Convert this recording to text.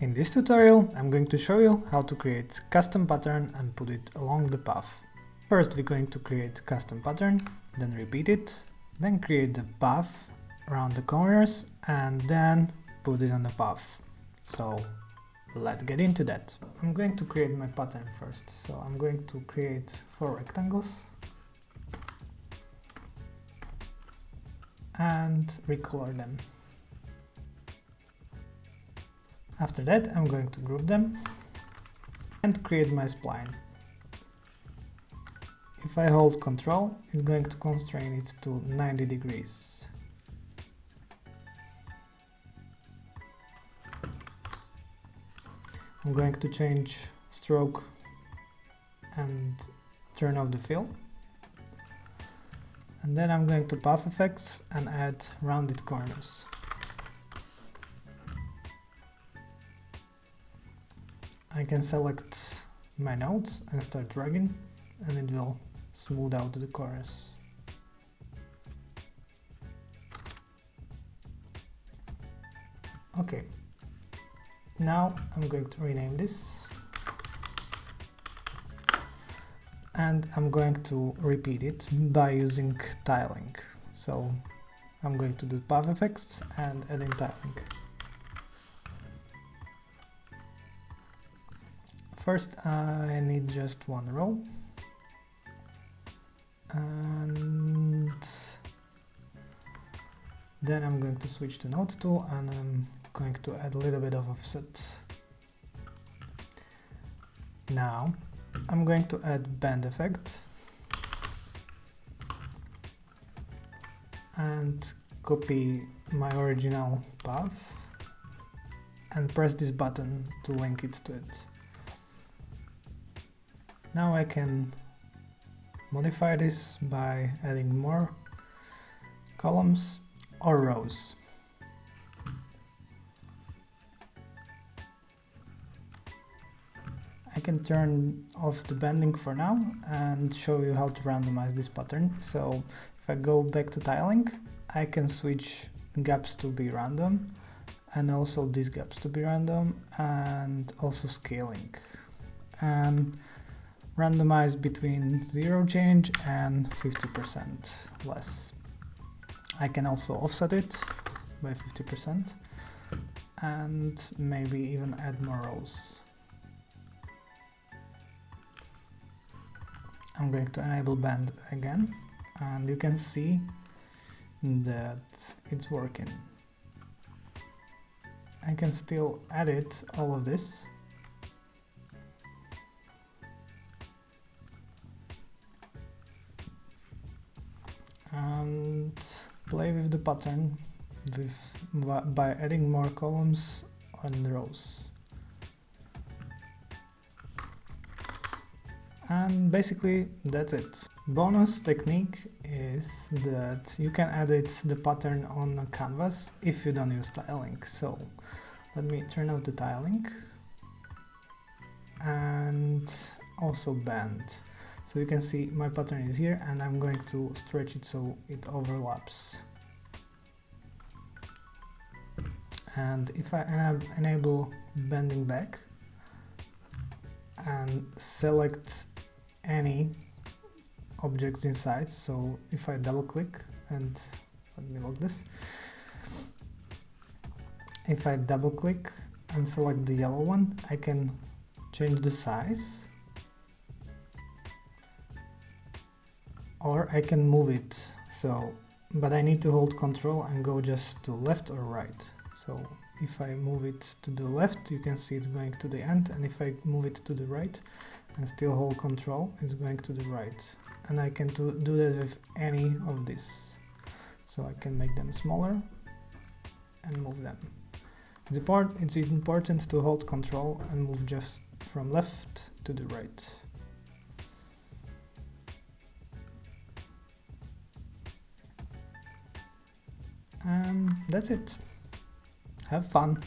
In this tutorial I'm going to show you how to create custom pattern and put it along the path. First we're going to create custom pattern, then repeat it, then create the path around the corners and then put it on the path. So let's get into that. I'm going to create my pattern first, so I'm going to create four rectangles and recolor them. After that I'm going to group them and create my spline. If I hold Ctrl, it's going to constrain it to 90 degrees. I'm going to change stroke and turn off the fill. And then I'm going to Path Effects and add rounded corners. I can select my nodes and start dragging and it will smooth out the chorus. Okay, now I'm going to rename this and I'm going to repeat it by using tiling. So I'm going to do path effects and adding tiling. First I need just one row and then I'm going to switch to node tool and I'm going to add a little bit of offset. Now I'm going to add bend effect and copy my original path and press this button to link it to it. Now I can modify this by adding more columns or rows. I can turn off the bending for now and show you how to randomize this pattern. So if I go back to tiling, I can switch gaps to be random and also these gaps to be random and also scaling. And randomize between 0 change and 50% less. I can also offset it by 50% and maybe even add more rows. I'm going to enable bend again and you can see that it's working. I can still edit all of this and play with the pattern with by adding more columns and rows. And basically that's it. Bonus technique is that you can edit the pattern on a canvas if you don't use tiling. So let me turn off the tiling and also bend. So you can see my pattern is here and I'm going to stretch it so it overlaps. And if I enable bending back and select any objects inside, so if I double click and let me lock this, if I double click and select the yellow one, I can change the size or I can move it. So but I need to hold control and go just to left or right. So if I move it to the left you can see it's going to the end and if I move it to the right and still hold control it's going to the right. And I can do, that with any of these so I can make them smaller and move them. It's important to hold control and move just from left to the right And that's it. Have fun.